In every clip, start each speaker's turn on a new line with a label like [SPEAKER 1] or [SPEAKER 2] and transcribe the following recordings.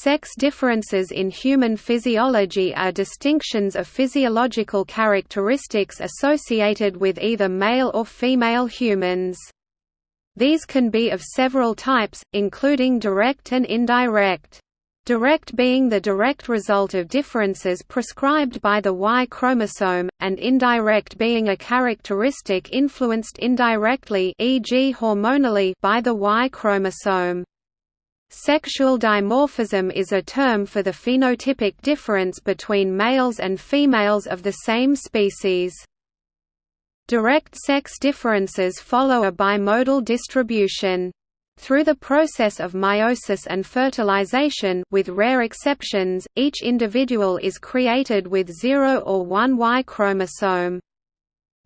[SPEAKER 1] Sex differences in human physiology are distinctions of physiological characteristics associated with either male or female humans. These can be of several types, including direct and indirect. Direct being the direct result of differences prescribed by the Y chromosome, and indirect being a characteristic influenced indirectly e.g. hormonally by the Y chromosome. Sexual dimorphism is a term for the phenotypic difference between males and females of the same species. Direct sex differences follow a bimodal distribution. Through the process of meiosis and fertilization with rare exceptions, each individual is created with 0 or 1 Y chromosome.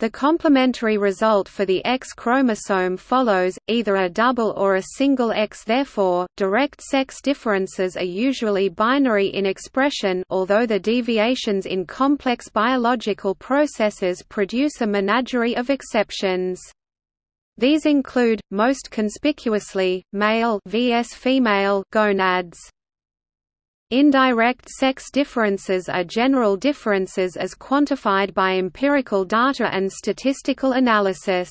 [SPEAKER 1] The complementary result for the X chromosome follows, either a double or a single X therefore, direct sex differences are usually binary in expression although the deviations in complex biological processes produce a menagerie of exceptions. These include, most conspicuously, male vs female gonads. Indirect sex differences are general differences as quantified by empirical data and statistical analysis.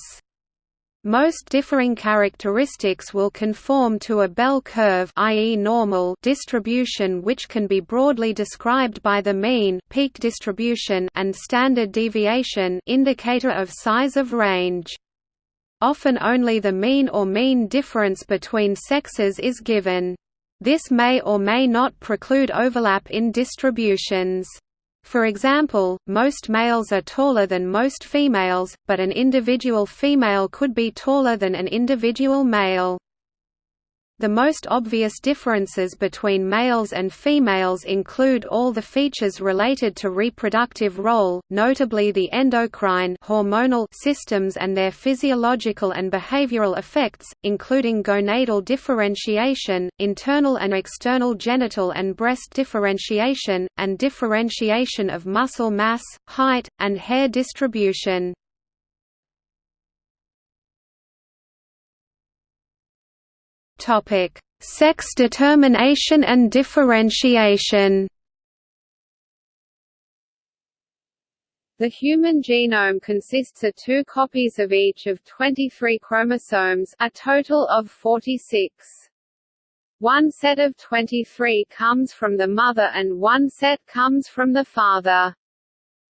[SPEAKER 1] Most differing characteristics will conform to a bell curve i.e. normal distribution which can be broadly described by the mean peak distribution and standard deviation indicator of size of range. Often only the mean or mean difference between sexes is given. This may or may not preclude overlap in distributions. For example, most males are taller than most females, but an individual female could be taller than an individual male. The most obvious differences between males and females include all the features related to reproductive role, notably the endocrine hormonal systems and their physiological and behavioral effects, including gonadal differentiation, internal and external genital and breast differentiation, and differentiation of muscle mass, height, and hair distribution.
[SPEAKER 2] Topic: Sex determination and differentiation.
[SPEAKER 3] The human genome consists of two copies of each of 23 chromosomes, a total of 46. One set of 23 comes from the mother and one set comes from the father.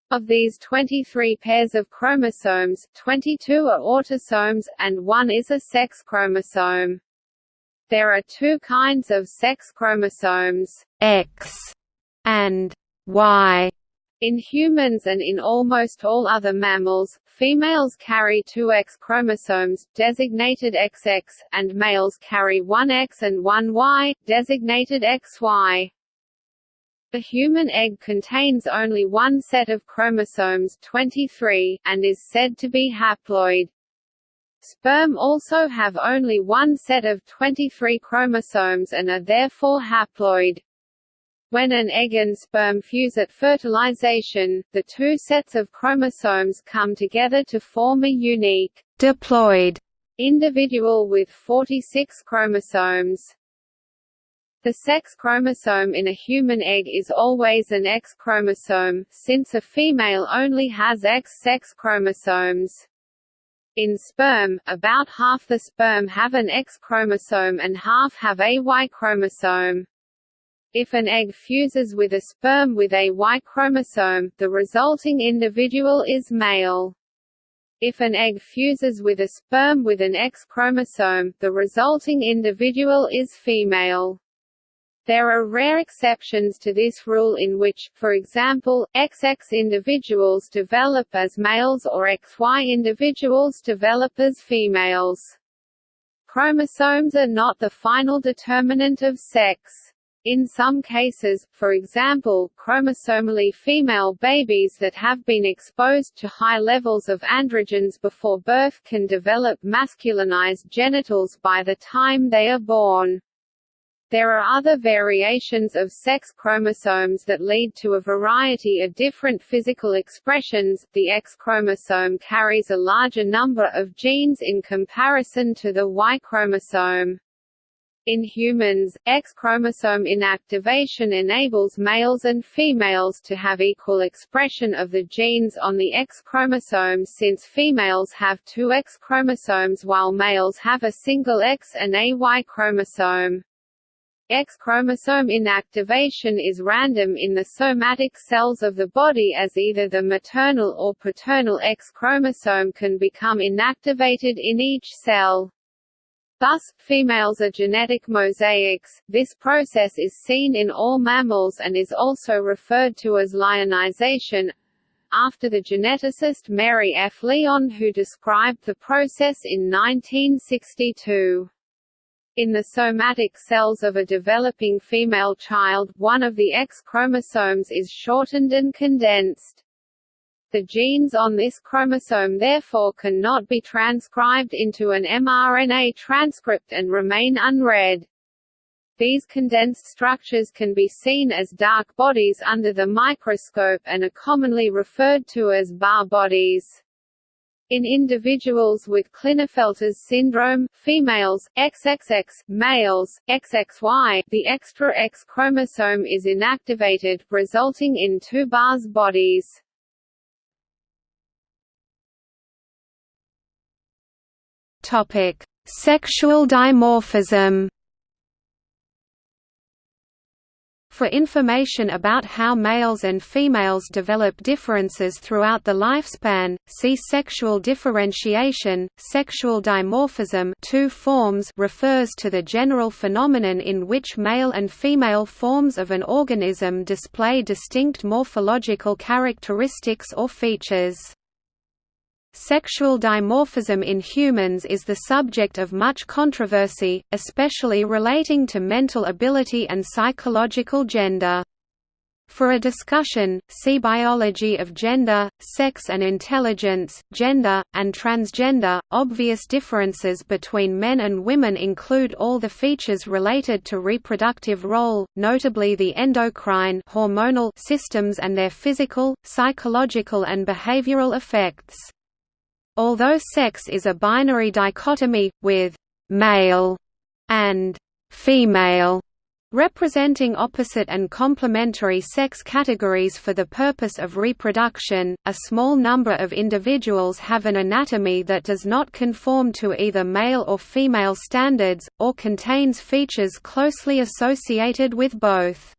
[SPEAKER 3] Of these 23 pairs of chromosomes, 22 are autosomes, and one is a sex chromosome. There are two kinds of sex chromosomes, X and Y. In humans and in almost all other mammals, females carry two X chromosomes, designated XX, and males carry one X and one Y, designated XY. The human egg contains only one set of chromosomes 23, and is said to be haploid. Sperm also have only one set of 23 chromosomes and are therefore haploid. When an egg and sperm fuse at fertilization, the two sets of chromosomes come together to form a unique diploid individual with 46 chromosomes. The sex chromosome in a human egg is always an X chromosome, since a female only has X sex chromosomes. In sperm, about half the sperm have an X chromosome and half have a Y chromosome. If an egg fuses with a sperm with a Y chromosome, the resulting individual is male. If an egg fuses with a sperm with an X chromosome, the resulting individual is female. There are rare exceptions to this rule in which, for example, XX individuals develop as males or XY individuals develop as females. Chromosomes are not the final determinant of sex. In some cases, for example, chromosomally female babies that have been exposed to high levels of androgens before birth can develop masculinized genitals by the time they are born. There are other variations of sex chromosomes that lead to a variety of different physical expressions. The X chromosome carries a larger number of genes in comparison to the Y chromosome. In humans, X chromosome inactivation enables males and females to have equal expression of the genes on the X chromosome since females have two X chromosomes while males have a single X and a Y chromosome. X chromosome inactivation is random in the somatic cells of the body as either the maternal or paternal X chromosome can become inactivated in each cell. Thus, females are genetic mosaics. This process is seen in all mammals and is also referred to as lyonization, after the geneticist Mary F. Lyon who described the process in 1962. In the somatic cells of a developing female child, one of the X chromosomes is shortened and condensed. The genes on this chromosome therefore cannot be transcribed into an mRNA transcript and remain unread. These condensed structures can be seen as dark bodies under the microscope and are commonly referred to as Barr bodies. In individuals with Klinefelter's syndrome, females, XXX, males, XXY, the extra X chromosome is inactivated, resulting in two Barr's bodies.
[SPEAKER 2] Topic: Sexual dimorphism. For information about how males and females develop differences throughout the lifespan, see sexual differentiation. Sexual dimorphism two forms refers to the general phenomenon in which male and female forms of an organism display distinct morphological characteristics or features. Sexual dimorphism in humans is the subject of much controversy, especially relating to mental ability and psychological gender. For a discussion, see Biology of Gender, Sex and Intelligence, Gender, and Transgender. Obvious differences between men and women include all the features related to reproductive role, notably the endocrine hormonal systems and their physical, psychological and behavioral effects. Although sex is a binary dichotomy, with «male» and «female» representing opposite and complementary sex categories for the purpose of reproduction, a small number of individuals have an anatomy that does not conform to either male or female standards, or contains features closely associated with both.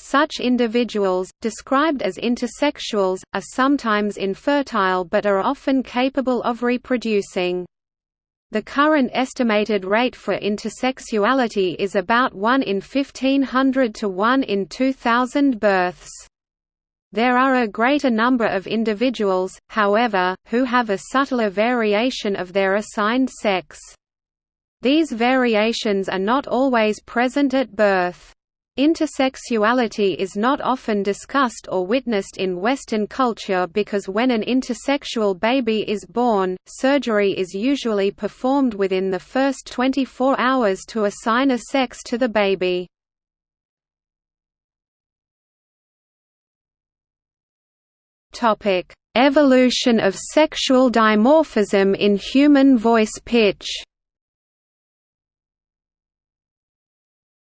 [SPEAKER 2] Such individuals, described as intersexuals, are sometimes infertile but are often capable of reproducing. The current estimated rate for intersexuality is about 1 in 1500 to 1 in 2000 births. There are a greater number of individuals, however, who have a subtler variation of their assigned sex. These variations are not always present at birth. Intersexuality is not often discussed or witnessed in Western culture because when an intersexual baby is born, surgery is usually performed within the first 24 hours to assign a sex to the baby. Evolution of sexual dimorphism in human voice pitch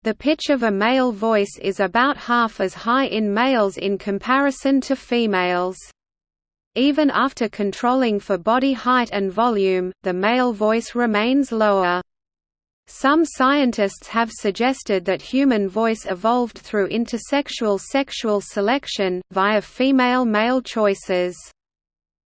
[SPEAKER 2] The pitch of a male voice is about half as high in males in comparison to females. Even after controlling for body height and volume, the male voice remains lower. Some scientists have suggested that human voice evolved through intersexual sexual selection, via female-male choices.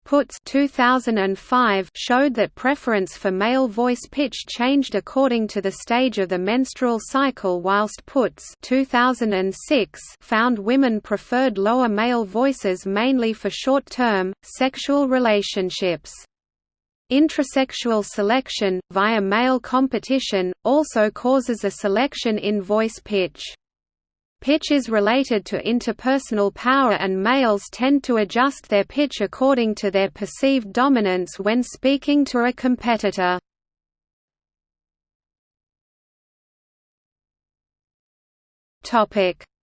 [SPEAKER 2] Puts 2005 showed that preference for male voice pitch changed according to the stage of the menstrual cycle whilst Puts 2006 found women preferred lower male voices mainly for short-term, sexual relationships. Intrasexual selection, via male competition, also causes a selection in voice pitch. Pitch is related to interpersonal power and males tend to adjust their pitch according to their perceived dominance when speaking to a competitor.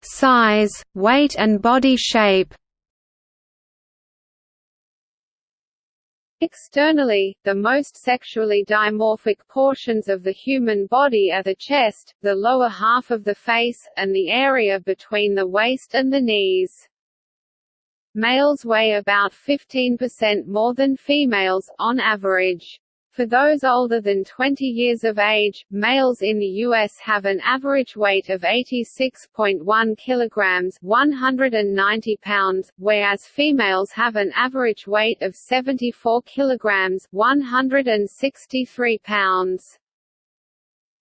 [SPEAKER 2] Size, weight and body shape
[SPEAKER 3] Externally, the most sexually dimorphic portions of the human body are the chest, the lower half of the face, and the area between the waist and the knees. Males weigh about 15% more than females, on average. For those older than 20 years of age, males in the U.S. have an average weight of 86.1 kilograms (190 pounds), whereas females have an average weight of 74 kilograms (163 pounds).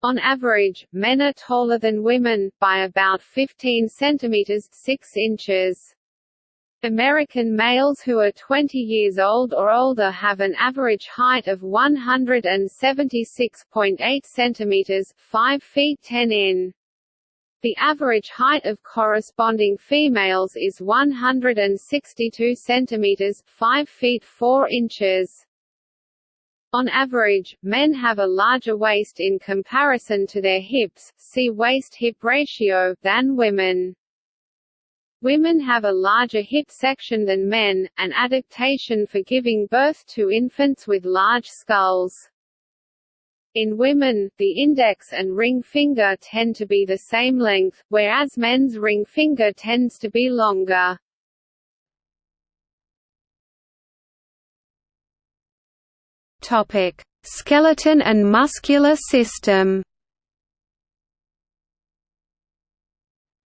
[SPEAKER 3] On average, men are taller than women, by about 15 centimeters 6 inches. American males who are 20 years old or older have an average height of 176.8 cm 5 feet 10 in. The average height of corresponding females is 162 cm 5 feet 4 inches. On average, men have a larger waist in comparison to their hips see waist-hip ratio than women. Women have a larger hip section than men, an adaptation for giving birth to infants with large skulls. In women, the index and ring finger tend to be the same length, whereas men's ring finger tends to be longer.
[SPEAKER 1] Topic: Skeleton and muscular system.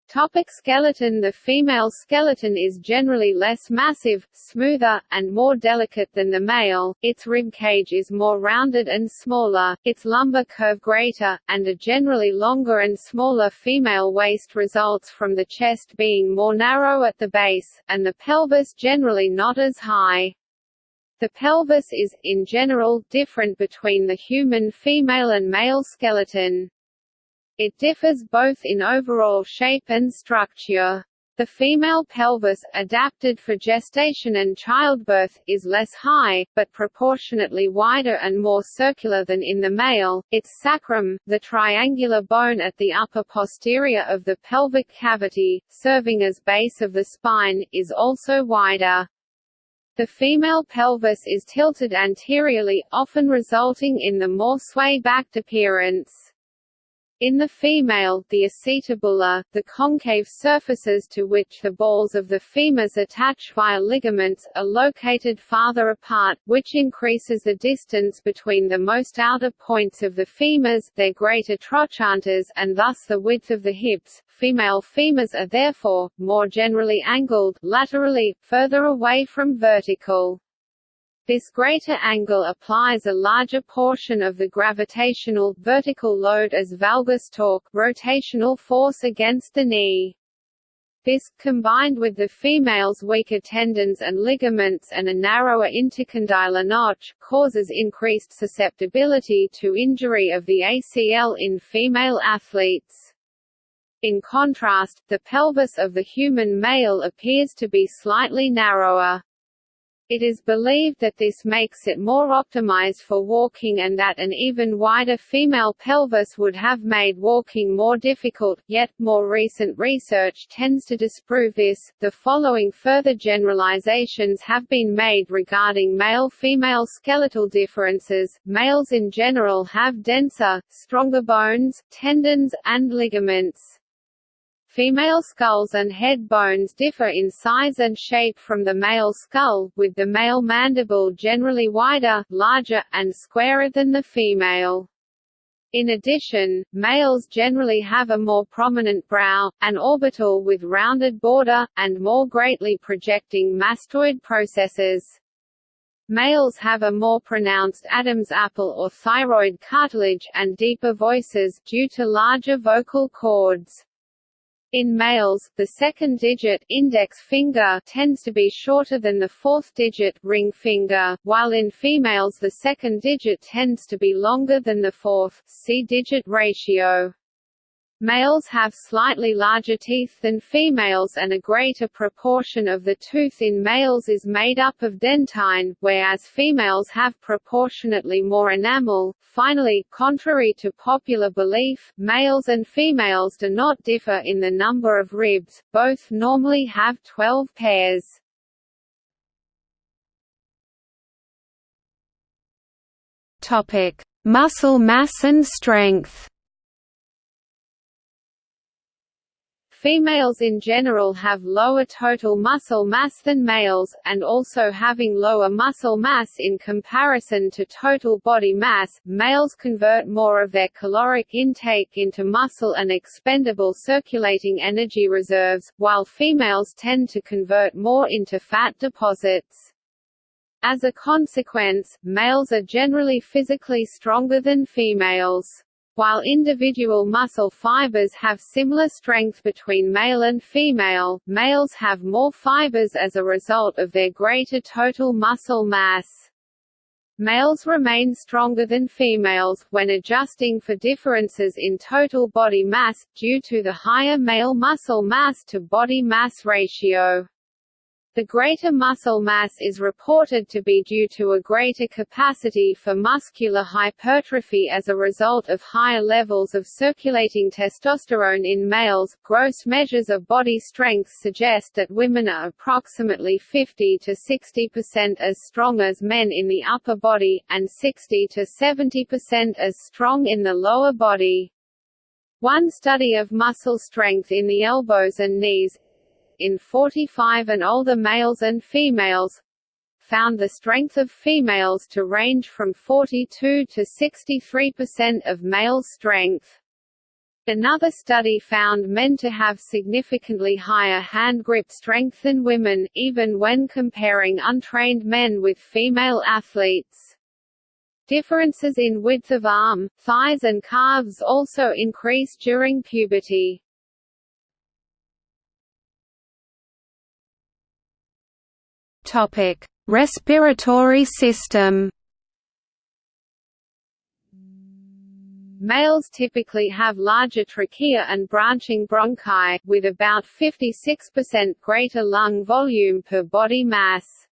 [SPEAKER 3] Topic skeleton The female skeleton is generally less massive, smoother, and more delicate than the male, its rib cage is more rounded and smaller, its lumbar curve greater, and a generally longer and smaller female waist results from the chest being more narrow at the base, and the pelvis generally not as high. The pelvis is, in general, different between the human female and male skeleton. It differs both in overall shape and structure. The female pelvis, adapted for gestation and childbirth, is less high, but proportionately wider and more circular than in the male. Its sacrum, the triangular bone at the upper posterior of the pelvic cavity, serving as base of the spine, is also wider. The female pelvis is tilted anteriorly, often resulting in the more sway-backed appearance. In the female, the acetabula, the concave surfaces to which the balls of the femurs attach via ligaments, are located farther apart, which increases the distance between the most outer points of the femurs their greater trochanters and thus the width of the hips. Female femurs are therefore, more generally angled, laterally, further away from vertical. This greater angle applies a larger portion of the gravitational vertical load as valgus torque rotational force against the knee. This, combined with the female's weaker tendons and ligaments and a narrower intercondylar notch, causes increased susceptibility to injury of the ACL in female athletes. In contrast, the pelvis of the human male appears to be slightly narrower. It is believed that this makes it more optimized for walking and that an even wider female pelvis would have made walking more difficult, yet, more recent research tends to disprove this. The following further generalizations have been made regarding male-female skeletal differences. Males in general have denser, stronger bones, tendons, and ligaments. Female skulls and head bones differ in size and shape from the male skull, with the male mandible generally wider, larger, and squarer than the female. In addition, males generally have a more prominent brow, an orbital with rounded border, and more greatly projecting mastoid processes. Males have a more pronounced Adam's apple or thyroid cartilage, and deeper voices, due to larger vocal cords. In males, the second digit index finger tends to be shorter than the fourth digit ring finger, while in females the second digit tends to be longer than the fourth C-digit ratio. Males have slightly larger teeth than females and a greater proportion of the tooth in males is made up of dentine, whereas females have proportionately more enamel. Finally, contrary to popular belief, males and females do not differ in the number of ribs, both normally have 12 pairs.
[SPEAKER 1] Topic: Muscle mass and strength.
[SPEAKER 3] Females in general have lower total muscle mass than males, and also having lower muscle mass in comparison to total body mass, males convert more of their caloric intake into muscle and expendable circulating energy reserves, while females tend to convert more into fat deposits. As a consequence, males are generally physically stronger than females. While individual muscle fibers have similar strength between male and female, males have more fibers as a result of their greater total muscle mass. Males remain stronger than females, when adjusting for differences in total body mass, due to the higher male muscle mass to body mass ratio. The greater muscle mass is reported to be due to a greater capacity for muscular hypertrophy as a result of higher levels of circulating testosterone in males. Gross measures of body strength suggest that women are approximately 50 to 60% as strong as men in the upper body, and 60 to 70% as strong in the lower body. One study of muscle strength in the elbows and knees, in 45 and older males and females found the strength of females to range from 42 to 63% of male strength. Another study found men to have significantly higher hand grip strength than women, even when comparing untrained men with female athletes. Differences in width of arm, thighs and calves also increase during puberty.
[SPEAKER 1] Topic: Respiratory system.
[SPEAKER 3] Males typically have larger trachea and branching bronchi, with about 56% greater lung volume per body mass.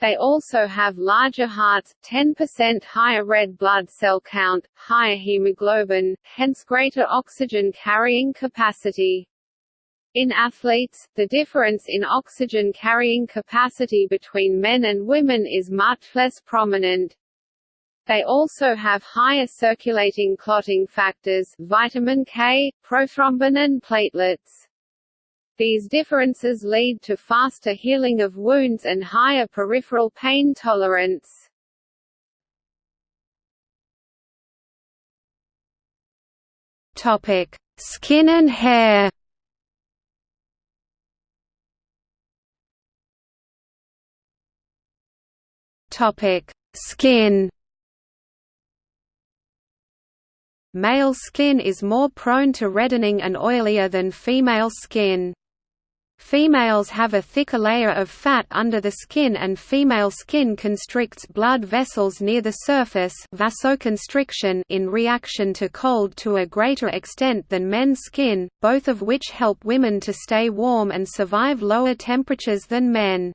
[SPEAKER 3] They also have larger hearts, 10% higher red blood cell count, higher hemoglobin, hence greater oxygen carrying capacity. In athletes, the difference in oxygen carrying capacity between men and women is much less prominent. They also have higher circulating clotting factors, vitamin K, prothrombin and platelets. These differences lead to faster healing of wounds and higher peripheral pain tolerance.
[SPEAKER 1] Topic: Skin and hair. Topic: Skin. Male skin is more prone to reddening and oilier than female skin. Females have a thicker layer of fat under the skin and female skin constricts blood vessels near the surface vasoconstriction in reaction to cold to a greater extent than men's skin, both of which help women to stay warm and survive lower temperatures than men.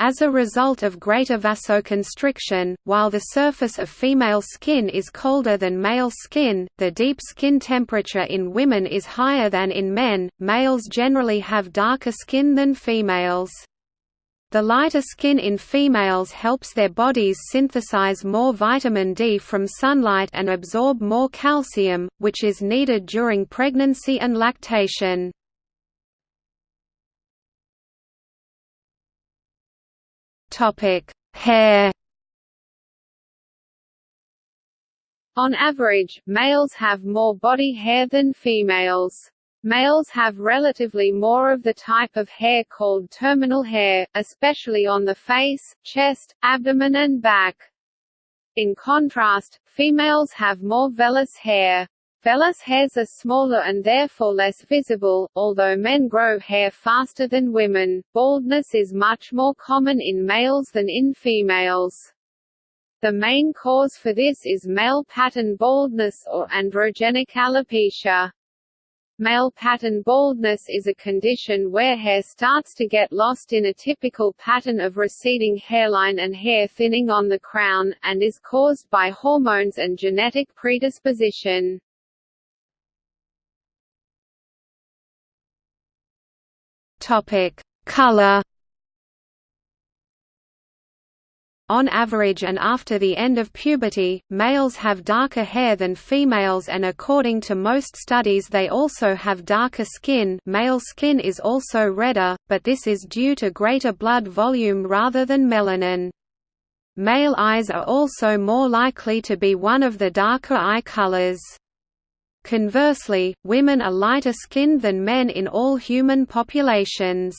[SPEAKER 1] As a result of greater vasoconstriction, while the surface of female skin is colder than male skin, the deep skin temperature in women is higher than in men. Males generally have darker skin than females. The lighter skin in females helps their bodies synthesize more vitamin D from sunlight and absorb more calcium, which is needed during pregnancy and lactation. Topic: Hair.
[SPEAKER 3] On average, males have more body hair than females. Males have relatively more of the type of hair called terminal hair, especially on the face, chest, abdomen and back. In contrast, females have more vellus hair. Vellus hairs are smaller and therefore less visible, although men grow hair faster than women. Baldness is much more common in males than in females. The main cause for this is male pattern baldness or androgenic alopecia. Male pattern baldness is a condition where hair starts to get lost in a typical pattern of receding hairline and hair thinning on the crown, and is caused by hormones and genetic predisposition.
[SPEAKER 1] Topic: Color. On average and after the end of puberty, males have darker hair than females and according to most studies they also have darker skin male skin is also redder, but this is due to greater blood volume rather than melanin. Male eyes are also more likely to be one of the darker eye colors. Conversely, women are lighter skinned than men in all human populations.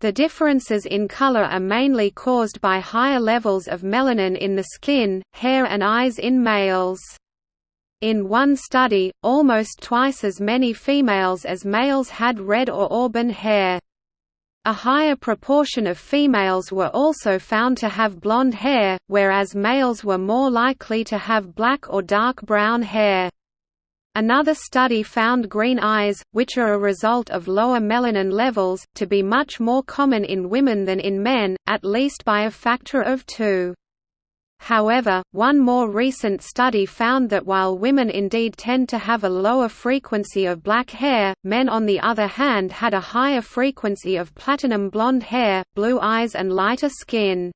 [SPEAKER 1] The differences in color are mainly caused by higher levels of melanin in the skin, hair and eyes in males. In one study, almost twice as many females as males had red or auburn hair. A higher proportion of females were also found to have blonde hair, whereas males were more likely to have black or dark brown hair. Another study found green eyes, which are a result of lower melanin levels, to be much more common in women than in men, at least by a factor of two. However, one more recent study found that while women indeed tend to have a lower frequency of black hair, men on the other hand had a higher frequency of platinum blonde hair, blue eyes and lighter skin.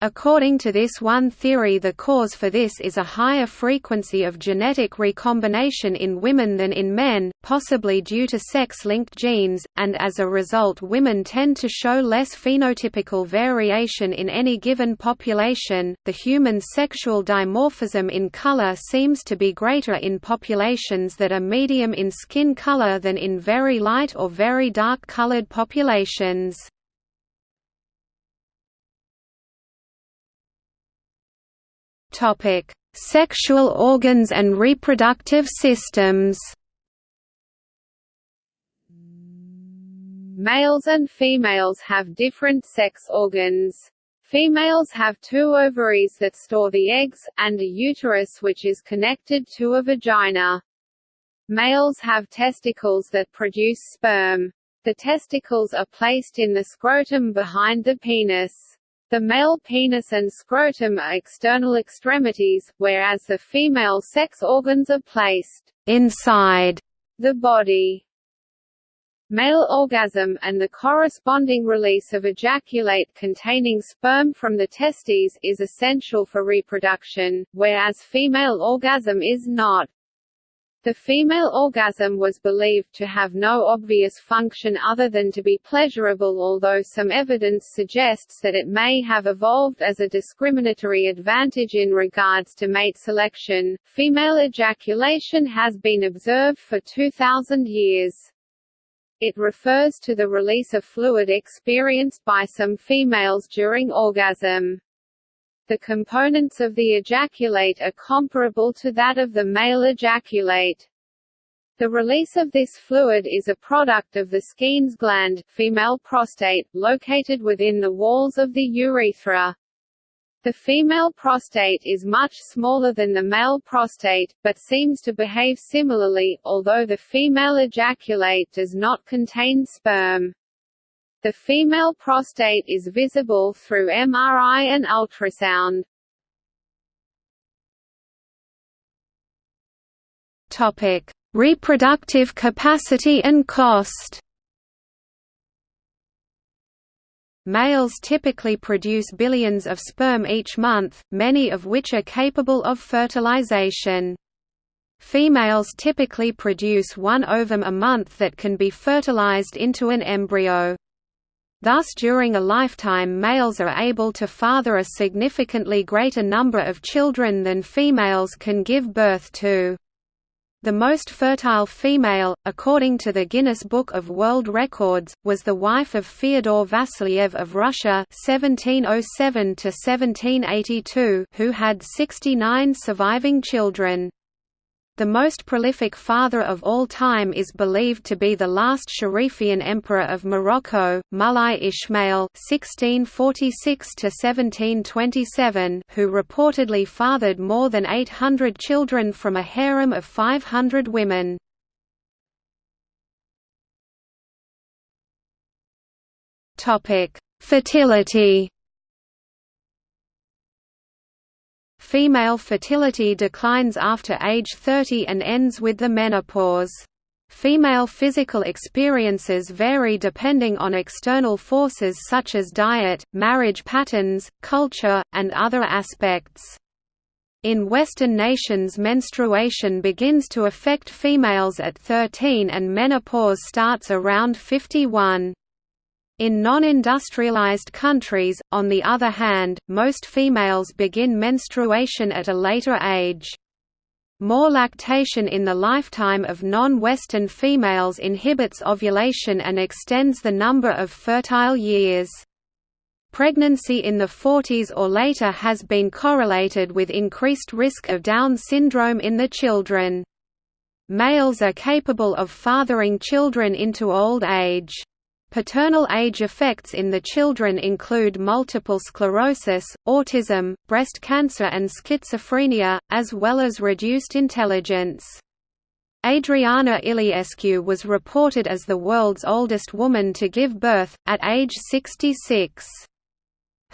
[SPEAKER 1] According to this one theory the cause for this is a higher frequency of genetic recombination in women than in men, possibly due to sex-linked genes, and as a result women tend to show less phenotypical variation in any given population. The human sexual dimorphism in color seems to be greater in populations that are medium in skin color than in very light or very dark colored populations.
[SPEAKER 2] Topic: Sexual organs and reproductive systems.
[SPEAKER 3] Males and females have different sex organs. Females have two ovaries that store the eggs, and a uterus which is connected to a vagina. Males have testicles that produce sperm. The testicles are placed in the scrotum behind the penis. The male penis and scrotum are external extremities, whereas the female sex organs are placed
[SPEAKER 2] inside
[SPEAKER 3] the body. Male orgasm, and the corresponding release of ejaculate containing sperm from the testes, is essential for reproduction, whereas female orgasm is not. The female orgasm was believed to have no obvious function other than to be pleasurable although some evidence suggests that it may have evolved as a discriminatory advantage in regards to mate selection. Female ejaculation has been observed for 2000 years. It refers to the release of fluid experienced by some females during orgasm. The components of the ejaculate are comparable to that of the male ejaculate. The release of this fluid is a product of the Skene's gland female prostate, located within the walls of the urethra. The female prostate is much smaller than the male prostate, but seems to behave similarly, although the female ejaculate does not contain sperm. The female prostate is visible through MRI and ultrasound.
[SPEAKER 2] Topic: Reproductive capacity and cost. Males typically produce billions of sperm each month, many of which are capable of fertilization. Females typically produce one ovum a month that can be fertilized into an embryo. Thus during a lifetime males are able to father a significantly greater number of children than females can give birth to. The most fertile female, according to the Guinness Book of World Records, was the wife of Fyodor Vasilyev of Russia 1707 who had 69 surviving children. The most prolific father of all time is believed to be the last Sharifian emperor of Morocco, Mulai Ismail (1646–1727), who reportedly fathered more than 800 children from a harem of 500 women. Topic: Fertility.
[SPEAKER 1] Female fertility declines after age 30 and ends with the menopause. Female physical experiences vary depending on external forces such as diet, marriage patterns, culture, and other aspects. In Western nations menstruation begins to affect females at 13 and menopause starts around 51. In non-industrialized countries, on the other hand, most females begin menstruation at a later age. More lactation in the lifetime of non-Western females inhibits ovulation and extends the number of fertile years. Pregnancy in the 40s or later has been correlated with increased risk of Down syndrome in the children. Males are capable of fathering children into old age. Paternal age effects in the children include multiple sclerosis, autism, breast cancer and schizophrenia, as well as reduced intelligence. Adriana Iliescu was reported as the world's oldest woman to give birth, at age 66.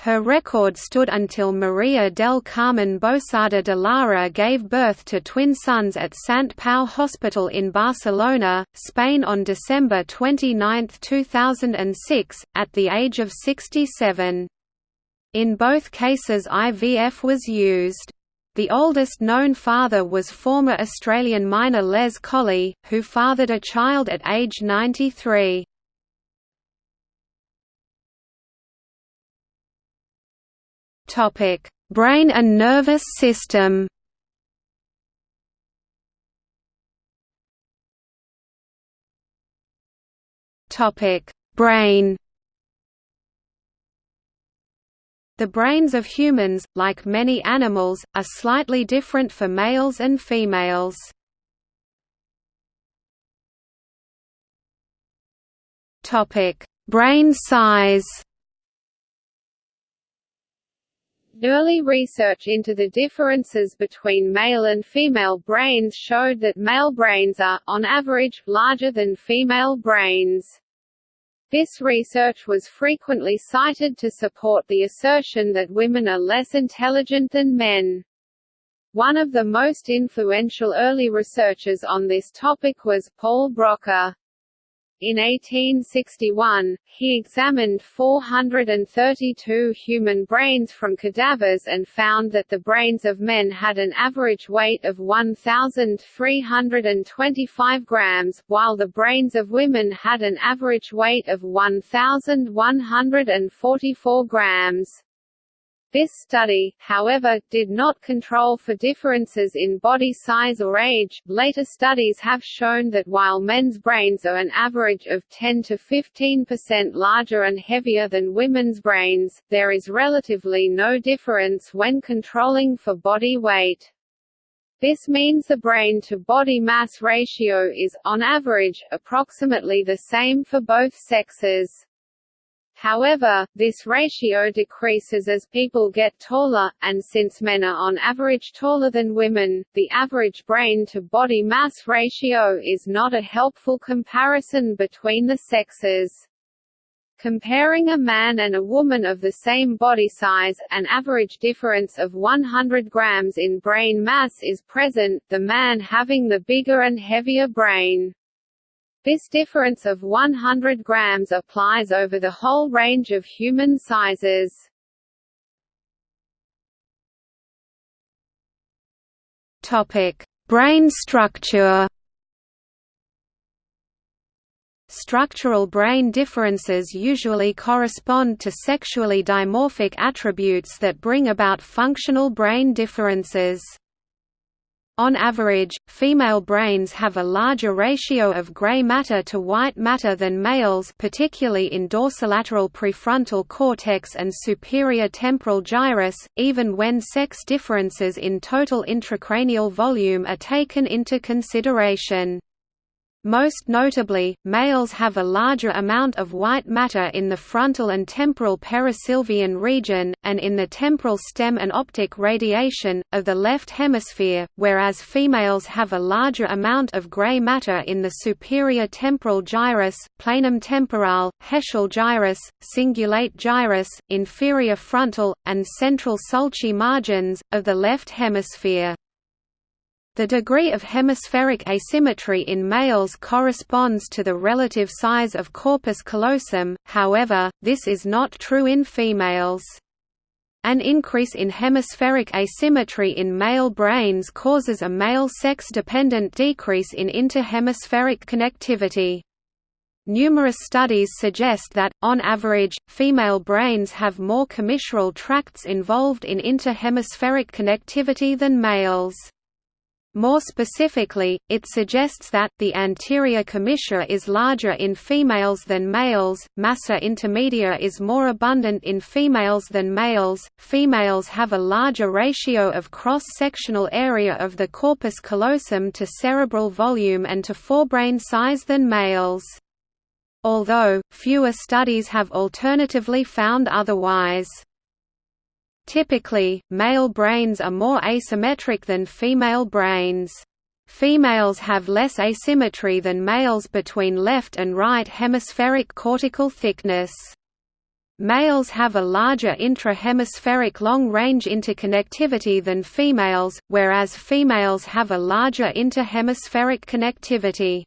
[SPEAKER 1] Her record stood until Maria del Carmen Bousada de Lara gave birth to twin sons at Sant Pau Hospital in Barcelona, Spain on December 29, 2006, at the age of 67. In both cases IVF was used. The oldest known father was former Australian miner Les Colley, who fathered a child at age 93.
[SPEAKER 2] Topic: Brain and nervous system. Topic: Brain. The brains of humans, like many animals, are slightly different for males and females. Topic: Brain size.
[SPEAKER 3] Early research into the differences between male and female brains showed that male brains are, on average, larger than female brains. This research was frequently cited to support the assertion that women are less intelligent than men. One of the most influential early researchers on this topic was Paul Broca. In 1861, he examined 432 human brains from cadavers and found that the brains of men had an average weight of 1,325 grams, while the brains of women had an average weight of 1,144 grams. This study, however, did not control for differences in body size or age. Later studies have shown that while men's brains are an average of 10 to 15% larger and heavier than women's brains, there is relatively no difference when controlling for body weight. This means the brain-to-body mass ratio is, on average, approximately the same for both sexes. However, this ratio decreases as people get taller, and since men are on average taller than women, the average brain-to-body mass ratio is not a helpful comparison between the sexes. Comparing a man and a woman of the same body size, an average difference of 100 grams in brain mass is present, the man having the bigger and heavier brain. This difference of 100 grams applies over the whole range of human sizes.
[SPEAKER 2] Topic: Brain structure.
[SPEAKER 1] Structural brain differences usually correspond to sexually dimorphic attributes that bring about functional brain differences. On average, female brains have a larger ratio of gray matter to white matter than males particularly in dorsolateral prefrontal cortex and superior temporal gyrus, even when sex differences in total intracranial volume are taken into consideration. Most notably, males have a larger amount of white matter in the frontal and temporal perisylvian region, and in the temporal stem and optic radiation, of the left hemisphere, whereas females have a larger amount of gray matter in the superior temporal gyrus, planum temporale, Heschl gyrus, cingulate gyrus, inferior frontal, and central sulci margins, of the left hemisphere. The degree of hemispheric asymmetry in males corresponds to the relative size of corpus callosum, however, this is not true in females. An increase in hemispheric asymmetry in male brains causes a male sex-dependent decrease in interhemispheric connectivity. Numerous studies suggest that, on average, female brains have more commissural tracts involved in interhemispheric connectivity than males. More specifically, it suggests that, the anterior commissure is larger in females than males, massa intermedia is more abundant in females than males, females have a larger ratio of cross-sectional area of the corpus callosum to cerebral volume and to forebrain size than males. Although, fewer studies have alternatively found otherwise. Typically, male brains are more asymmetric than female brains. Females have less asymmetry than males between left and right hemispheric cortical thickness. Males have a larger intra-hemispheric long-range interconnectivity than females, whereas females have a larger interhemispheric connectivity.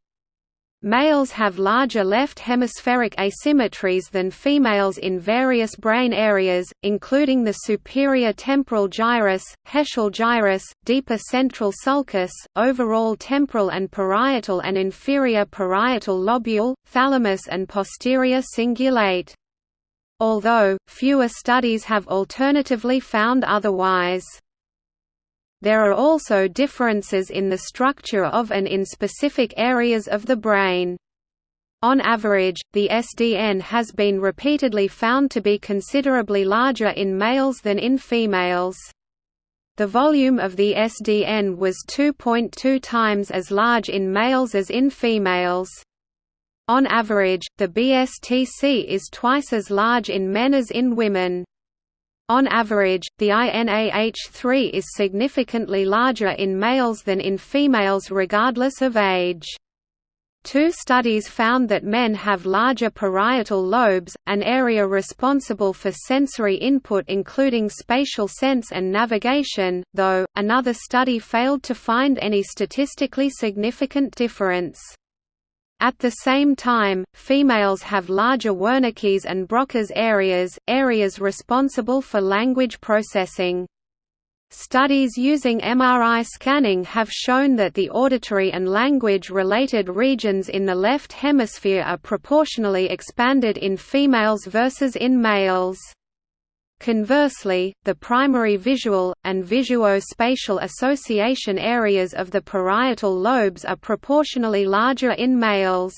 [SPEAKER 1] Males have larger left hemispheric asymmetries than females in various brain areas, including the superior temporal gyrus, Heschl gyrus, deeper central sulcus, overall temporal and parietal and inferior parietal lobule, thalamus and posterior cingulate. Although, fewer studies have alternatively found otherwise. There are also differences in the structure of and in specific areas of the brain. On average, the SDN has been repeatedly found to be considerably larger in males than in females. The volume of the SDN was 2.2 times as large in males as in females. On average, the BSTC is twice as large in men as in women. On average, the INAH3 is significantly larger in males than in females regardless of age. Two studies found that men have larger parietal lobes, an area responsible for sensory input including spatial sense and navigation, though, another study failed to find any statistically significant difference. At the same time, females have larger Wernicke's and Broca's areas, areas responsible for language processing. Studies using MRI scanning have shown that the auditory and language-related regions in the left hemisphere are proportionally expanded in females versus in males. Conversely, the primary visual, and visuospatial association areas of the parietal lobes are proportionally larger in males.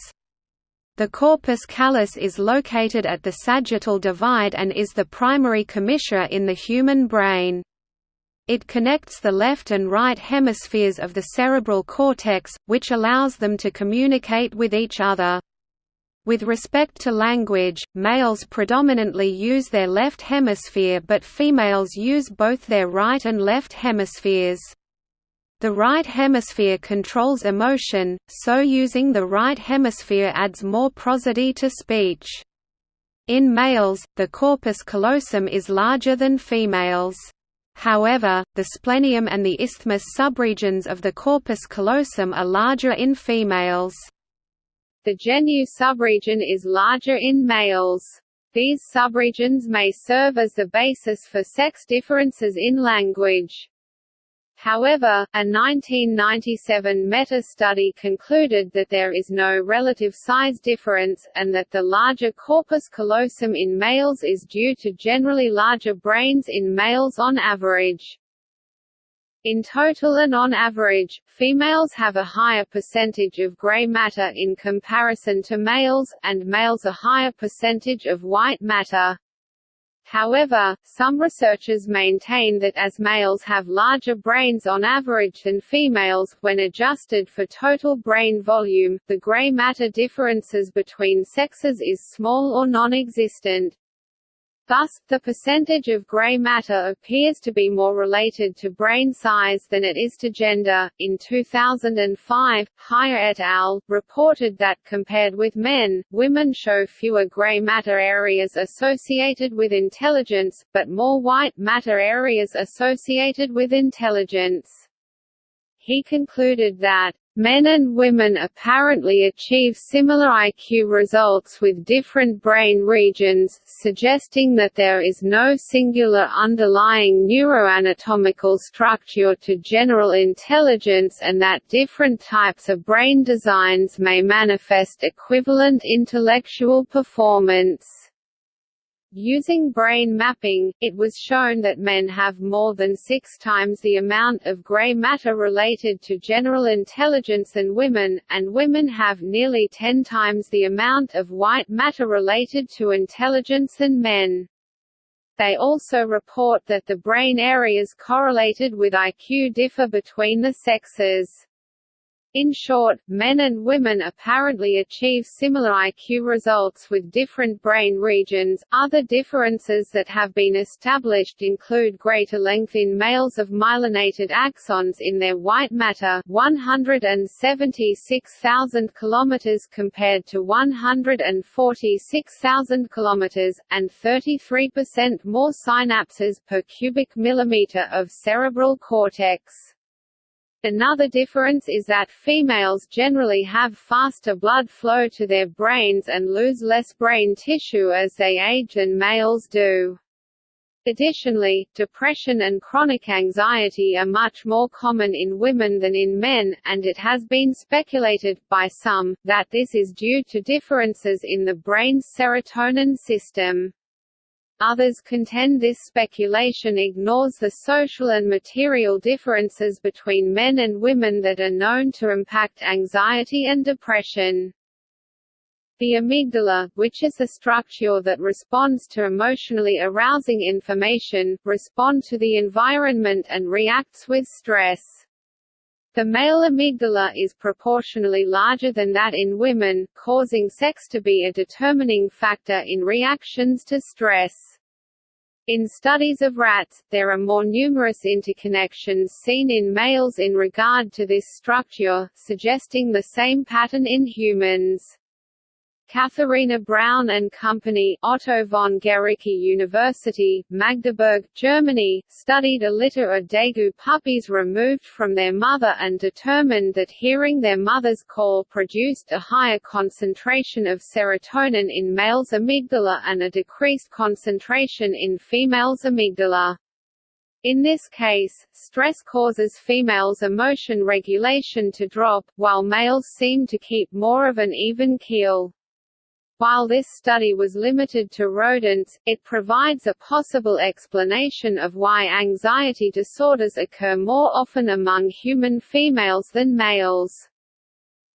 [SPEAKER 1] The corpus callosum is located at the sagittal divide and is the primary commissure in the human brain. It connects the left and right hemispheres of the cerebral cortex, which allows them to communicate with each other. With respect to language, males predominantly use their left hemisphere but females use both their right and left hemispheres. The right hemisphere controls emotion, so using the right hemisphere adds more prosody to speech. In males, the corpus callosum is larger than females. However, the splenium and the isthmus subregions of the corpus callosum are larger in females.
[SPEAKER 3] The genu subregion is larger in males. These subregions may serve as the basis for sex differences in language. However, a 1997 meta-study concluded that there is no relative size difference, and that the larger corpus callosum in males is due to generally larger brains in males on average. In total and on average, females have a higher percentage of gray matter in comparison to males, and males a higher percentage of white matter. However, some researchers maintain that as males have larger brains on average than females, when adjusted for total brain volume, the gray matter differences between sexes is small or non-existent. Thus, the percentage of gray matter appears to be more related to brain size than it is to gender. In 2005, Haier et al. reported that, compared with men, women show fewer gray matter areas associated with intelligence, but more white matter areas associated with intelligence. he concluded that Men and women apparently achieve similar IQ results with different brain regions, suggesting that there is no singular underlying neuroanatomical structure to general intelligence and that different types of brain designs may manifest equivalent intellectual performance. Using brain mapping, it was shown that men have more than six times the amount of gray matter related to general intelligence than women, and women have nearly ten times the amount of white matter related to intelligence than men. They also report that the brain areas correlated with IQ differ between the sexes. In short, men and women apparently achieve similar IQ results with different brain regions. Other differences that have been established include greater length in males of myelinated axons in their white matter, 176,000 km compared to 146,000 km, and 33% more synapses per cubic millimeter of cerebral cortex. Another difference is that females generally have faster blood flow to their brains and lose less brain tissue as they age than males do. Additionally, depression and chronic anxiety are much more common in women than in men, and it has been speculated, by some, that this is due to differences in the brain's serotonin system. Others contend this speculation ignores the social and material differences between men and women that are known to impact anxiety and depression. The amygdala, which is a structure that responds to emotionally arousing information, respond to the environment and reacts with stress. The male amygdala is proportionally larger than that in women, causing sex to be a determining factor in reactions to stress. In studies of rats, there are more numerous interconnections seen in males in regard to this structure, suggesting the same pattern in humans. Katharina Braun and Company Otto von Guericke University, Magdeburg, Germany, studied a litter of degu puppies removed from their mother and determined that hearing their mother's call produced a higher concentration of serotonin in males' amygdala and a decreased concentration in females' amygdala. In this case, stress causes females' emotion regulation to drop, while males seem to keep more of an even keel. While this study was limited to rodents, it provides a possible explanation of why anxiety disorders occur more often among human females than males.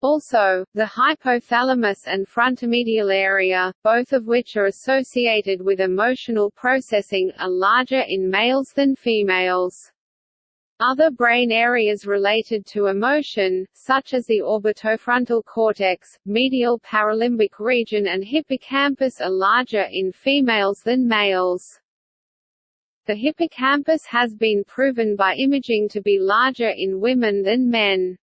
[SPEAKER 3] Also, the hypothalamus and frontomedial area, both of which are associated with emotional processing, are larger in males than females. Other brain areas related to emotion, such as the orbitofrontal cortex, medial paralimbic region and hippocampus are larger in females than males. The hippocampus has been proven by imaging to be larger in women than men.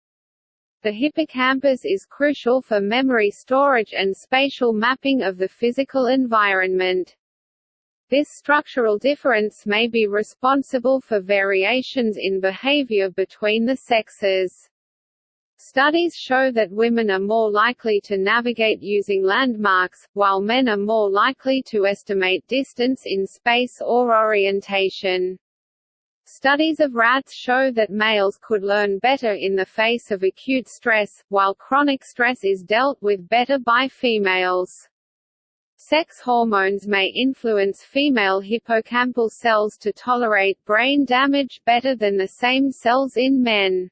[SPEAKER 3] The hippocampus is crucial for memory storage and spatial mapping of the physical environment. This structural difference may be responsible for variations in behavior between the sexes. Studies show that women are more likely to navigate using landmarks, while men are more likely to estimate distance in space or orientation. Studies of rats show that males could learn better in the face of acute stress, while chronic stress is dealt with better by females. Sex hormones may influence female hippocampal cells to tolerate brain damage better than the same cells in men.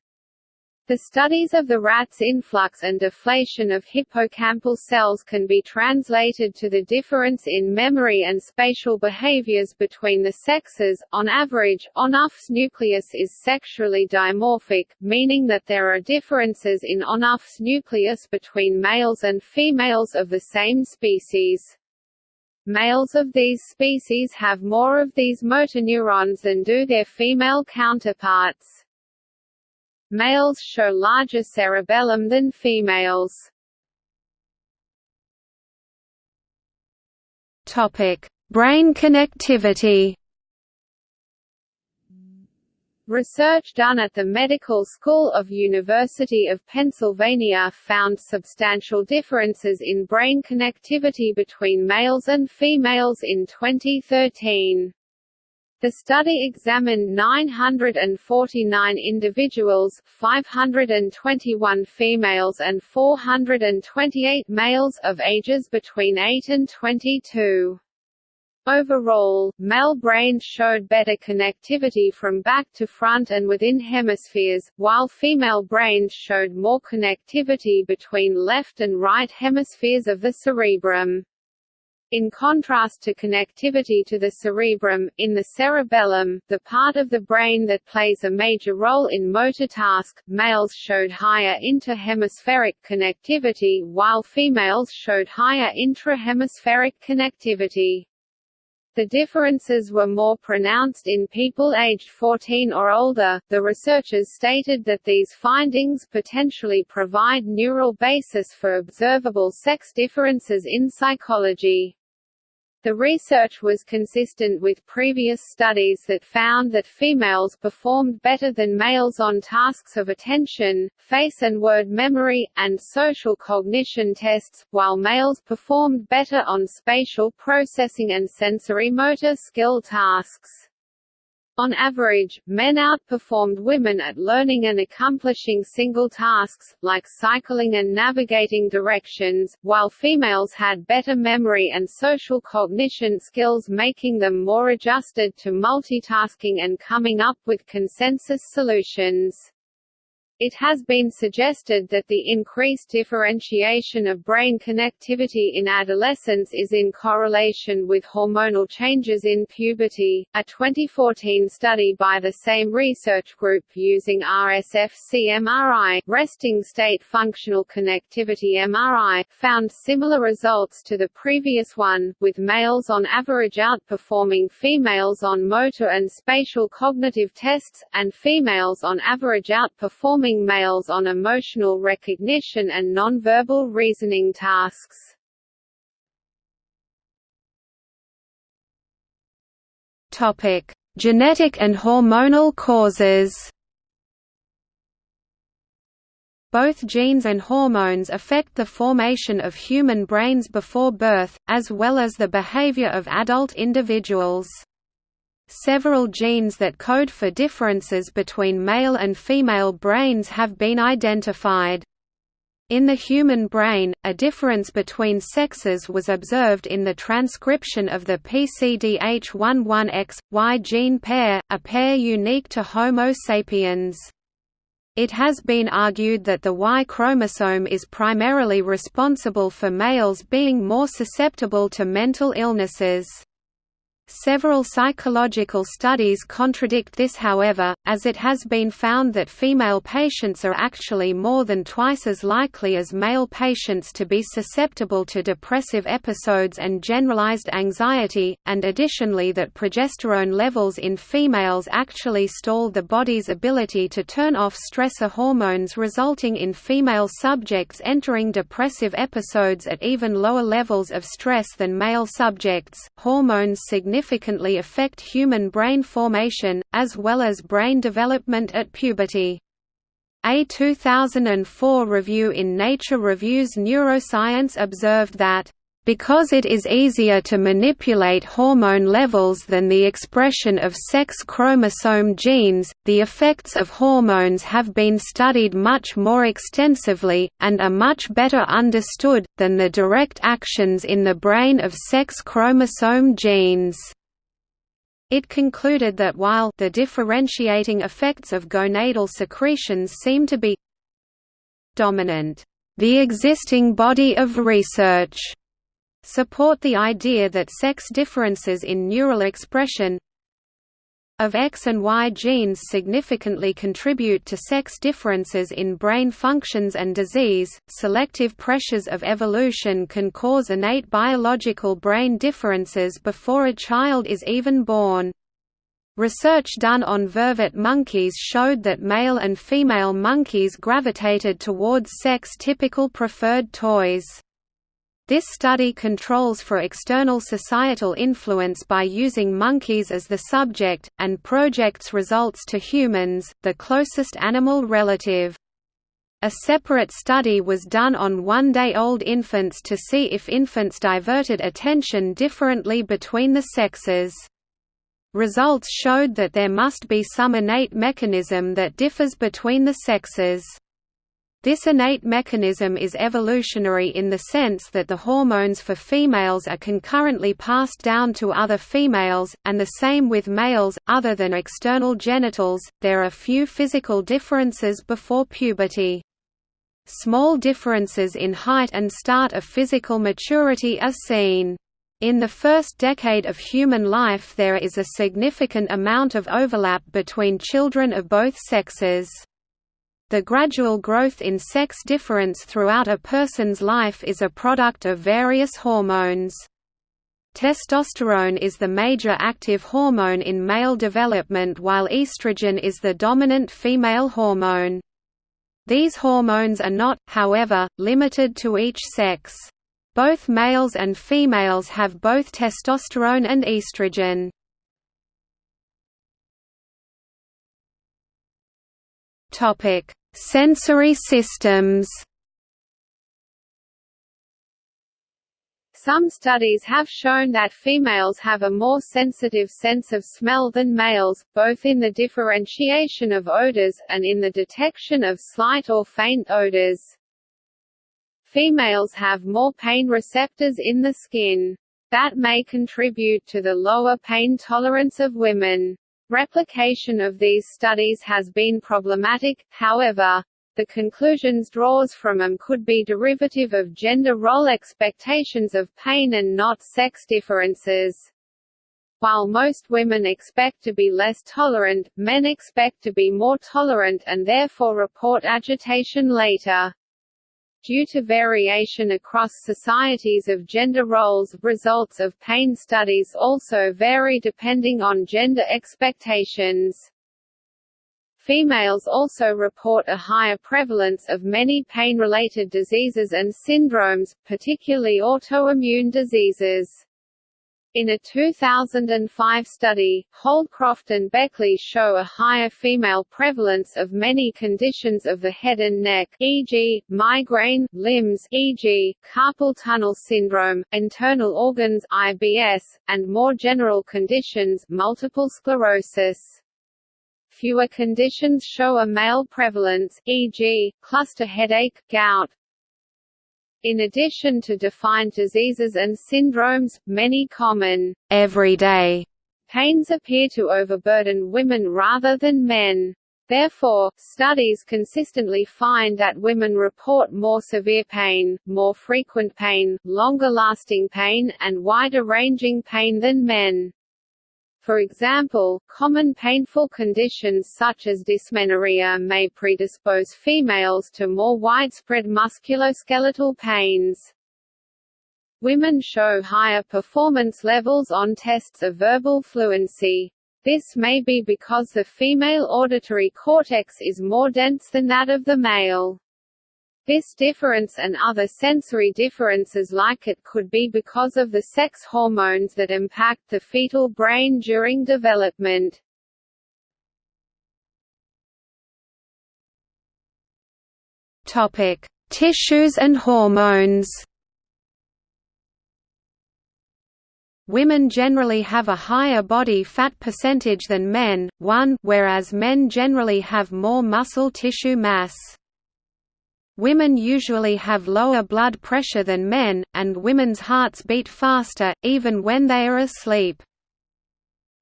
[SPEAKER 3] The studies of the rat's influx and deflation of hippocampal cells can be translated to the difference in memory and spatial behaviors between the sexes. On average, ONUF's nucleus is sexually dimorphic, meaning that there are differences in ONUF's nucleus between males and females of the same species. Males of these species have more of these motor neurons than do their female counterparts. Males show larger cerebellum than females.
[SPEAKER 1] Topic: Brain connectivity.
[SPEAKER 3] Research done at the Medical School of University of Pennsylvania found substantial differences in brain connectivity between males and females in 2013. The study examined 949 individuals 521 females and 428 males of ages between 8 and 22. Overall, male brains showed better connectivity from back to front and within hemispheres, while female brains showed more connectivity between left and right hemispheres of the cerebrum. In contrast to connectivity to the cerebrum, in the cerebellum, the part of the brain that plays a major role in motor task, males showed higher interhemispheric connectivity while females showed higher intrahemispheric connectivity. The differences were more pronounced in people aged 14 or older. The researchers stated that these findings potentially provide neural basis for observable sex differences in psychology. The research was consistent with previous studies that found that females performed better than males on tasks of attention, face and word memory, and social cognition tests, while males performed better on spatial processing and sensory motor skill tasks. On average, men outperformed women at learning and accomplishing single tasks, like cycling and navigating directions, while females had better memory and social cognition skills making them more adjusted to multitasking and coming up with consensus solutions. It has been suggested that the increased differentiation of brain connectivity in adolescence is in correlation with hormonal changes in puberty. A 2014 study by the same research group using RSFC MRI, resting state functional connectivity MRI, found similar results to the previous one, with males on average outperforming females on motor and spatial cognitive tests, and females on average outperforming males on emotional recognition and nonverbal reasoning tasks.
[SPEAKER 2] Topic: Genetic and hormonal causes. Both genes and hormones affect the formation of human brains before birth, as well as the behavior of adult individuals. Several genes that code for differences between male and female brains have been identified. In the human brain, a difference between sexes was observed in the transcription of the PCDH11X-Y gene pair, a pair unique to Homo sapiens. It has been argued that the Y chromosome is primarily responsible for males being more susceptible to mental illnesses. Several psychological studies contradict this however, as it has been found that female patients are actually more than twice as likely as male patients to be susceptible to depressive episodes and generalized anxiety, and additionally that progesterone levels in females actually stall the body's ability to turn off stressor hormones resulting in female subjects entering depressive episodes at even lower levels of stress than male subjects. Hormones significantly significantly affect human brain formation, as well as brain development at puberty. A 2004 review in Nature Reviews Neuroscience observed that because it is easier to manipulate hormone levels than the expression of sex chromosome genes, the effects of hormones have been studied much more extensively, and are much better understood, than the direct actions in the brain of sex chromosome genes. It concluded that while the differentiating effects of gonadal secretions seem to be dominant, the existing body of research support the idea that sex differences in neural expression of X and Y genes significantly contribute to sex differences in brain functions and disease. Selective pressures of evolution can cause innate biological brain differences before a child is even born. Research done on vervet monkeys showed that male and female monkeys gravitated towards sex-typical preferred toys.
[SPEAKER 1] This study controls for external societal influence by using monkeys as the subject, and projects results to humans, the closest animal relative. A separate study was done on one-day-old infants to see if infants diverted attention differently between the sexes. Results showed that there must be some innate mechanism that differs between the sexes. This innate mechanism is evolutionary in the sense that the hormones for females are concurrently passed down to other females, and the same with males. Other than external genitals, there are few physical differences before puberty. Small differences in height and start of physical maturity are seen. In the first decade of human life there is a significant amount of overlap between children of both sexes. The gradual growth in sex difference throughout a person's life is a product of various hormones. Testosterone is the major active hormone in male development while estrogen is the dominant female hormone. These hormones are not, however, limited to each sex. Both males and females have both testosterone and estrogen. Topic: Sensory systems.
[SPEAKER 3] Some studies have shown that females have a more sensitive sense of smell than males, both in the differentiation of odors, and in the detection of slight or faint odors. Females have more pain receptors in the skin. That may contribute to the lower pain tolerance of women. Replication of these studies has been problematic, however, the conclusions draws from them could be derivative of gender role expectations of pain and not sex differences. While most women expect to be less tolerant, men expect to be more tolerant and therefore report agitation later. Due to variation across societies of gender roles, results of pain studies also vary depending on gender expectations. Females also report a higher prevalence of many pain-related diseases and syndromes, particularly autoimmune diseases. In a 2005 study, Holdcroft and Berkley show a higher female prevalence of many conditions of the head and neck e.g., migraine, limbs e.g., carpal tunnel syndrome, internal organs IBS, and more general conditions multiple sclerosis. Fewer conditions show a male prevalence, e.g., cluster headache, gout. In addition to defined diseases and syndromes, many common, everyday pains appear to overburden women rather than men. Therefore, studies consistently find that women report more severe pain, more frequent pain, longer-lasting pain, and wider-ranging pain than men. For example, common painful conditions such as dysmenorrhea may predispose females to more widespread musculoskeletal pains. Women show higher performance levels on tests of verbal fluency. This may be because the female auditory cortex is more dense than that of the male. This difference and other sensory differences like it could be because of the sex hormones that impact the fetal brain during development.
[SPEAKER 1] Topic: Tissues and hormones. Women generally have a higher body fat percentage than men, 1 whereas men generally have more muscle tissue mass. Women usually have lower blood pressure than men, and women's hearts beat faster, even when they are asleep.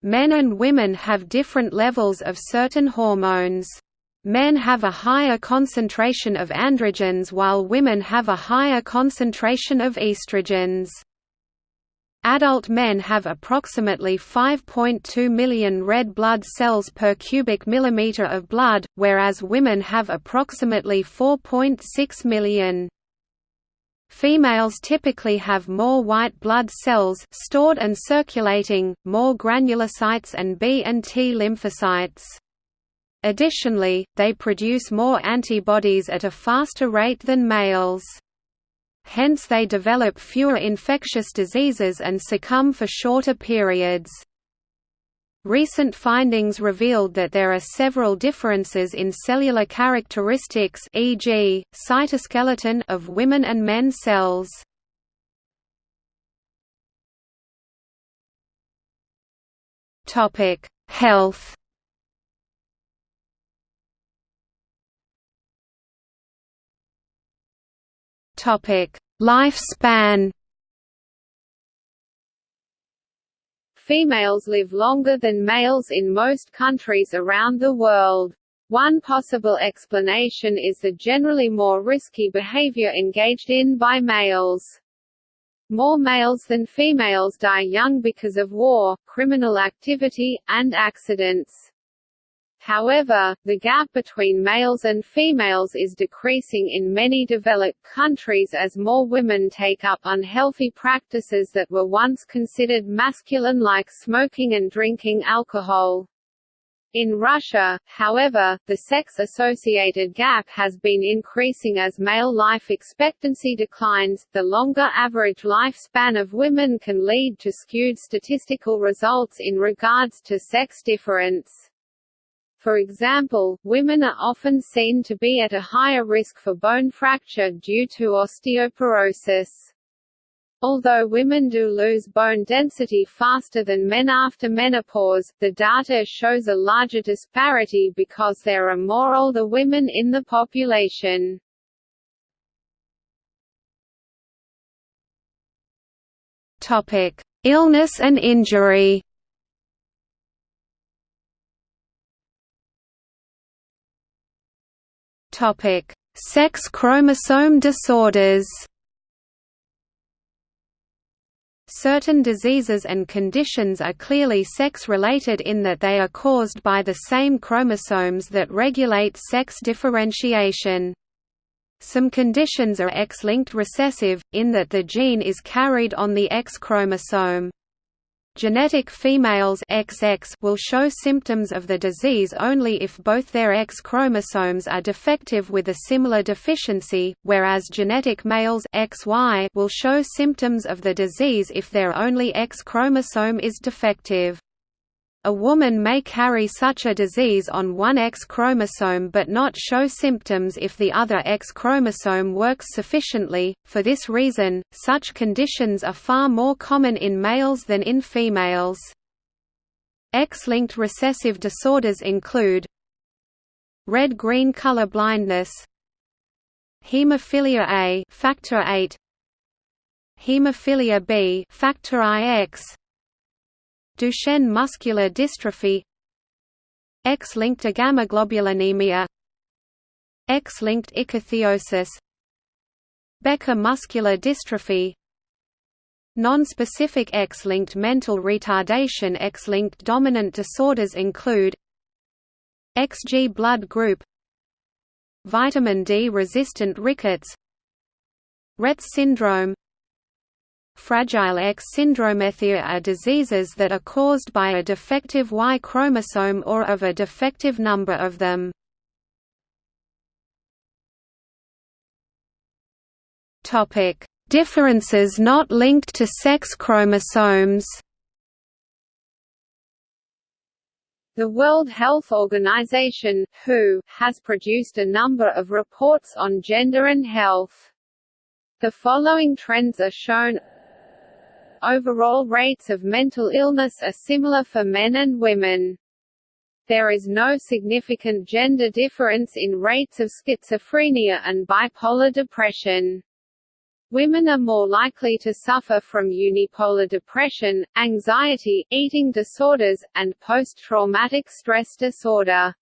[SPEAKER 1] Men and women have different levels of certain hormones. Men have a higher concentration of androgens while women have a higher concentration of estrogens. Adult men have approximately 5.2 million red blood cells per cubic millimeter of blood, whereas women have approximately 4.6 million. Females typically have more white blood cells stored and circulating, more granulocytes and B and T lymphocytes. Additionally, they produce more antibodies at a faster rate than males.
[SPEAKER 2] Hence they develop fewer infectious diseases and succumb for shorter periods. Recent findings revealed that there are several differences in cellular characteristics e.g., cytoskeleton of women and men cells. Topic: Health. Lifespan.
[SPEAKER 3] Females live longer than males in most countries around the world. One possible explanation is the generally more risky behavior engaged in by males. More males than females die young because of war, criminal activity, and accidents. However, the gap between males and females is decreasing in many developed countries as more women take up unhealthy practices that were once considered masculine like smoking and drinking alcohol. In Russia, however, the sex-associated gap has been increasing as male life expectancy declines. The longer average lifespan of women can lead to skewed statistical results in regards to sex difference. For example, women are often seen to be at a higher risk for bone fracture due to osteoporosis. Although women do lose bone density faster than men after menopause, the data shows a larger disparity because there are more older women in the population.
[SPEAKER 2] Topic: Illness and injury. Topic: Sex chromosome disorders. Certain diseases and conditions are clearly sex-related in that they are caused by the same chromosomes that regulate sex differentiation. Some conditions are X-linked recessive, in that the gene is carried on the X chromosome. Genetic females XX will show symptoms of the disease only if both their X chromosomes are defective with a similar deficiency, whereas genetic males XY will show symptoms of the disease if their only X chromosome is defective. A woman may carry such a disease on one X chromosome but not show symptoms if the other X chromosome works sufficiently. For this reason, such conditions are far more common in males than in females. X-linked recessive disorders include red-green color blindness, hemophilia A, factor 8, hemophilia B, factor IX, Duchenne muscular dystrophy X-linked agammaglobulinemia X-linked ichthyosis Becker muscular dystrophy Non-specific X-linked mental retardation X-linked dominant disorders include XG blood group Vitamin D resistant rickets Rett syndrome Fragile X syndromethia are diseases that are caused by a defective Y chromosome or of a defective number of them. Topic: Differences not linked to sex chromosomes.
[SPEAKER 3] The World Health Organization (WHO) has produced a number of reports on gender and health. The following trends are shown overall rates of mental illness are similar for men and women. There is no significant gender difference in rates of schizophrenia and bipolar depression. Women are more likely to suffer from unipolar depression, anxiety, eating disorders, and post-traumatic stress disorder.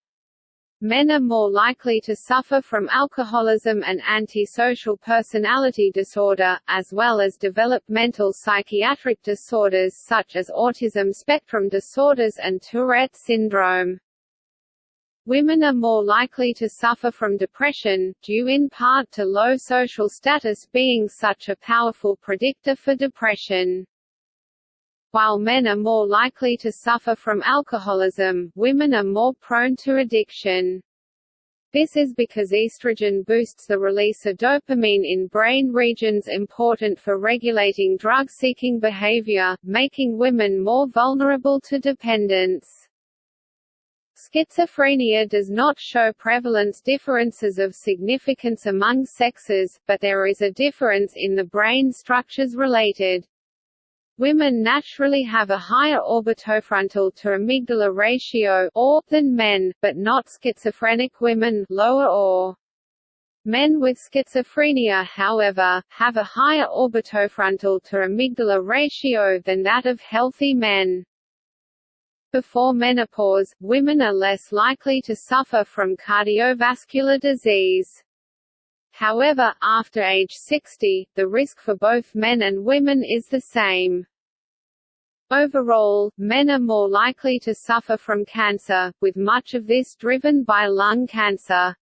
[SPEAKER 3] Men are more likely to suffer from alcoholism and antisocial personality disorder, as well as developmental psychiatric disorders such as autism spectrum disorders and Tourette syndrome. Women are more likely to suffer from depression, due in part to low social status being such a powerful predictor for depression. While men are more likely to suffer from alcoholism, women are more prone to addiction. This is because estrogen boosts the release of dopamine in brain regions important for regulating drug-seeking behavior, making women more vulnerable to dependence. Schizophrenia does not show prevalence differences of significance among sexes, but there is a difference in the brain structures related. Women naturally have a higher orbitofrontal to amygdala ratio OAR than men, but not schizophrenic women lower OAR. Men with schizophrenia however, have a higher orbitofrontal to amygdala ratio than that of healthy men. Before menopause, women are less likely to suffer from cardiovascular disease. However, after age 60, the risk for both men and women is the same. Overall, men are more likely to suffer from cancer, with much of this driven by lung cancer.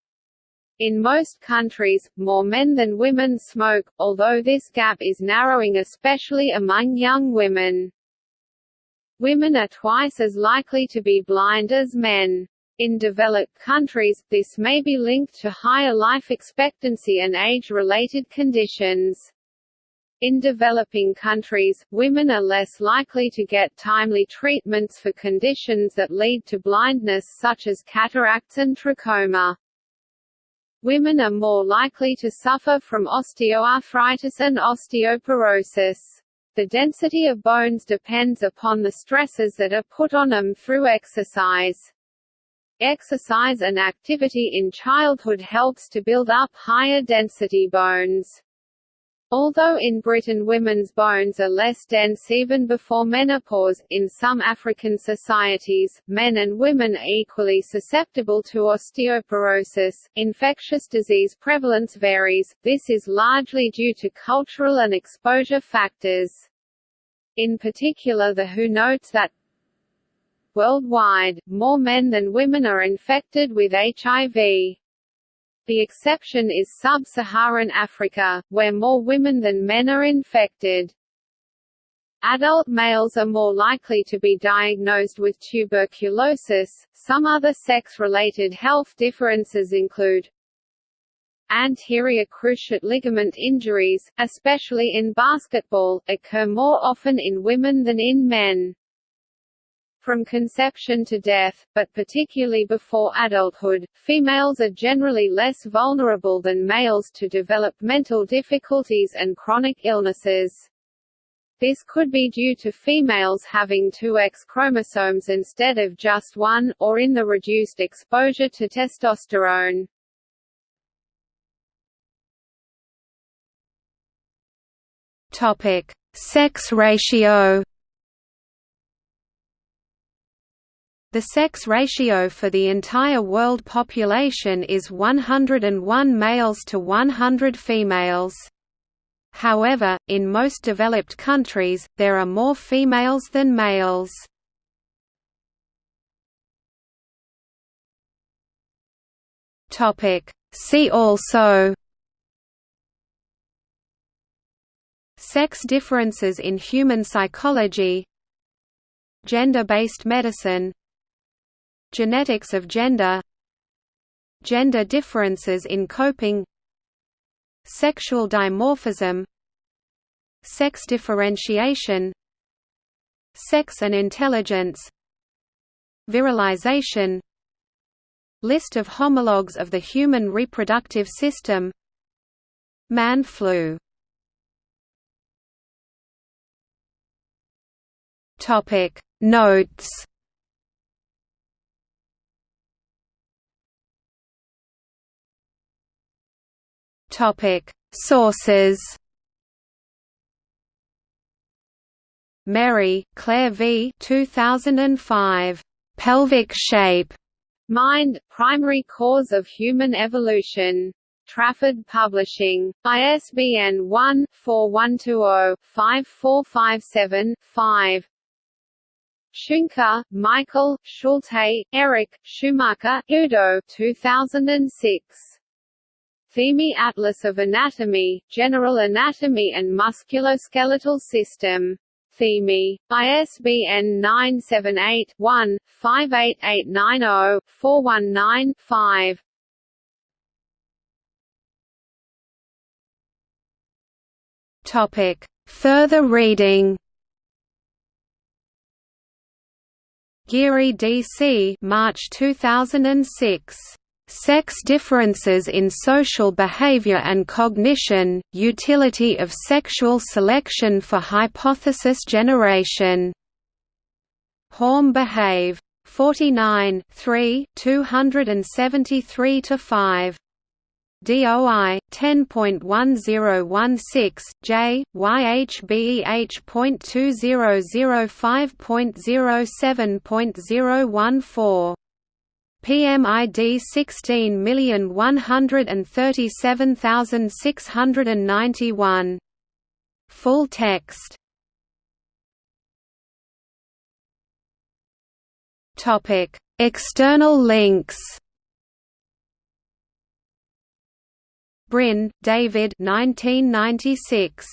[SPEAKER 3] In most countries, more men than women smoke, although this gap is narrowing especially among young women. Women are twice as likely to be blind as men. In developed countries, this may be linked to higher life expectancy and age-related conditions. In developing countries, women are less likely to get timely treatments for conditions that lead to blindness such as cataracts and trachoma. Women are more likely to suffer from osteoarthritis and osteoporosis. The density of bones depends upon the stresses that are put on them through exercise. Exercise and activity in childhood helps to build up higher density bones. Although in Britain women's bones are less dense even before menopause, in some African societies, men and women are equally susceptible to osteoporosis. Infectious disease prevalence varies, this is largely due to cultural and exposure factors. In particular the WHO notes that Worldwide, more men than women are infected with HIV. The exception is sub-Saharan Africa, where more women than men are infected. Adult males are more likely to be diagnosed with tuberculosis. Some other sex-related health differences include anterior cruciate ligament injuries, especially in basketball, occur more often in women than in men. From conception to death, but particularly before adulthood, females are generally less vulnerable than males to develop mental difficulties and chronic illnesses. This could be due to females having two X chromosomes instead of just one, or in the reduced exposure to testosterone.
[SPEAKER 2] Topic: Sex ratio. The sex ratio for the entire world population is 101 males to 100 females. However, in most developed countries, there are more females than males. See also Sex differences in human psychology Gender-based medicine Genetics of gender Gender differences in coping Sexual dimorphism Sex differentiation Sex and intelligence Virilization List of homologs of the human reproductive system Man flu. Notes Topic: Sources. Mary, Claire v. 2005. Pelvic shape.
[SPEAKER 3] Mind, primary cause of human evolution. Trafford Publishing. ISBN 1-4120-5457-5. Schunke, Michael, Schulte, Eric, Schumacher, Udo 2006. Thieme Atlas of Anatomy, General Anatomy and Musculoskeletal System. Thieme. ISBN 978 one 58890 419 5
[SPEAKER 1] Topic. Further reading Geary D.C. March 2006. Sex Differences in Social Behavior and Cognition, Utility of Sexual Selection for Hypothesis Generation. Horm Behave. 49 3, 273–5. DOI 10.1016 J YHBEH.2005.07.014 PMID 16137691 Full text. Topic. External links. Brin, David 1996.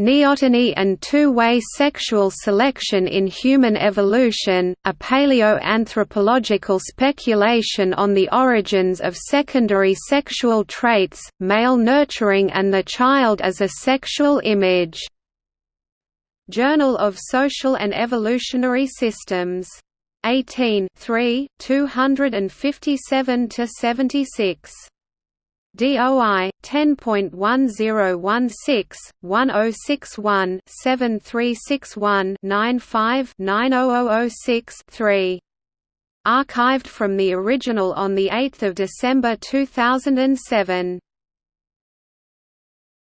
[SPEAKER 1] Neoteny and Two-Way Sexual Selection in Human Evolution, a Paleoanthropological Speculation on the Origins of Secondary Sexual Traits, Male Nurturing and the Child as a Sexual Image. Journal of Social and Evolutionary Systems. 18 3, 257–76. DOI 10.1016 1061 7361 95 90006 3 Archived from the original on 8 December 2007